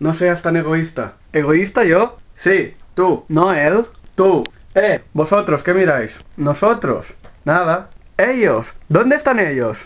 No seas tan egoísta. ¿Egoísta yo? Sí, tú. No él. Tú. Eh, vosotros, ¿qué miráis? Nosotros. Nada. Ellos. ¿Dónde están ellos?